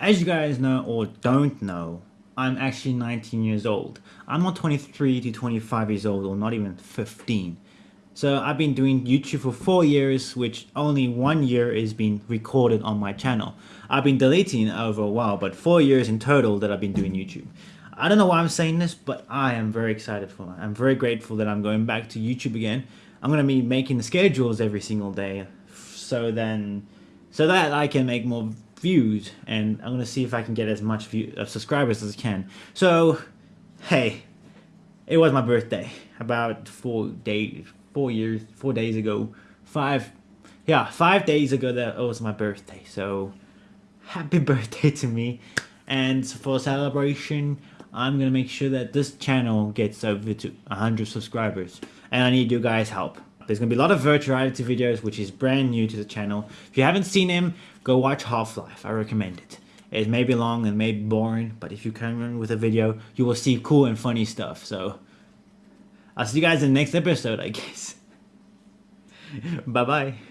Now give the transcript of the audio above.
As you guys know or don't know, I'm actually 19 years old. I'm not 23 to 25 years old or not even 15. So I've been doing YouTube for 4 years, which only 1 year is being recorded on my channel. I've been deleting over a while, but 4 years in total that I've been doing YouTube. I don't know why I'm saying this, but I am very excited for it. I'm very grateful that I'm going back to YouTube again. I'm going to be making the schedules every single day so then so that I can make more views and I'm gonna see if I can get as much view, subscribers as I can. So hey it was my birthday about four days four years four days ago. Five yeah five days ago that was my birthday so happy birthday to me. And for celebration I'm gonna make sure that this channel gets over to 100 subscribers and I need you guys help there's going to be a lot of virtual reality videos, which is brand new to the channel. If you haven't seen him, go watch Half-Life. I recommend it. It may be long and may be boring, but if you come in with a video, you will see cool and funny stuff. So, I'll see you guys in the next episode, I guess. Bye-bye.